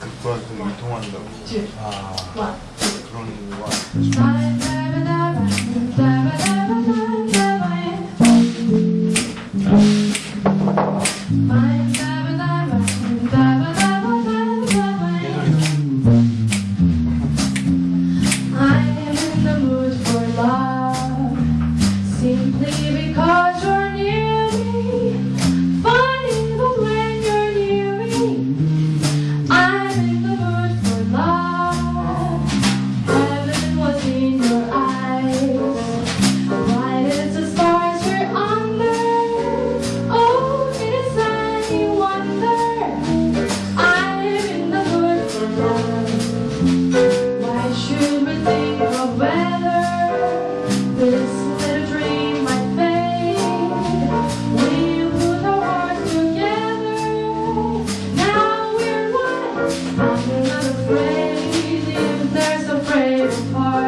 극과 극이 통한다고 아, 그런 거와 아. I'm not afraid, even there's a brave heart.